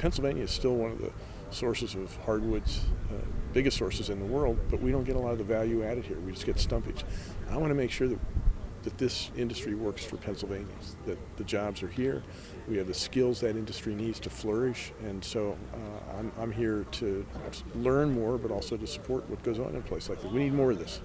Pennsylvania is still one of the sources of hardwoods, uh, biggest sources in the world, but we don't get a lot of the value added here. We just get stumpage. I want to make sure that that this industry works for Pennsylvanians, that the jobs are here, we have the skills that industry needs to flourish, and so uh, I'm, I'm here to learn more, but also to support what goes on in a place like this. We need more of this.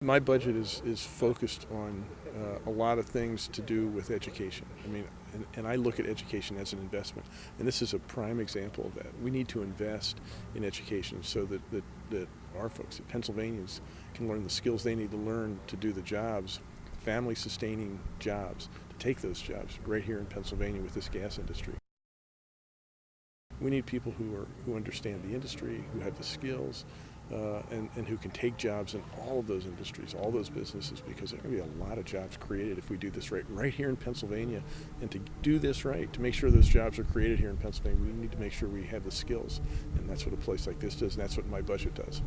My budget is, is focused on uh, a lot of things to do with education. I mean, and, and, I look at education as an investment. And this is a prime example of that. We need to invest in education so that, that, that our folks, that Pennsylvanians, can learn the skills they need to learn to do the jobs, family sustaining jobs, to take those jobs right here in Pennsylvania with this gas industry. We need people who, are, who understand the industry, who have the skills, uh, and, and who can take jobs in all of those industries, all those businesses, because there are going to be a lot of jobs created if we do this right, right here in Pennsylvania. And to do this right, to make sure those jobs are created here in Pennsylvania, we need to make sure we have the skills. And that's what a place like this does, and that's what my budget does.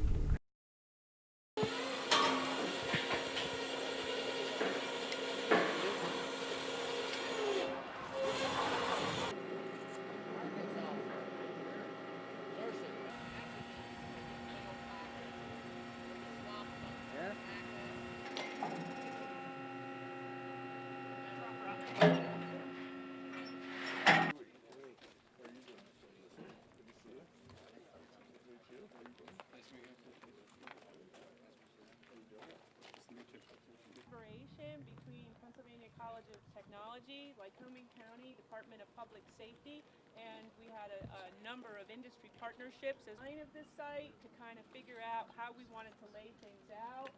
Collaboration between Pennsylvania College of Technology, Lycoming County Department of Public Safety, and we had a, a number of industry partnerships as of this site to kind of figure out how we wanted to lay things out.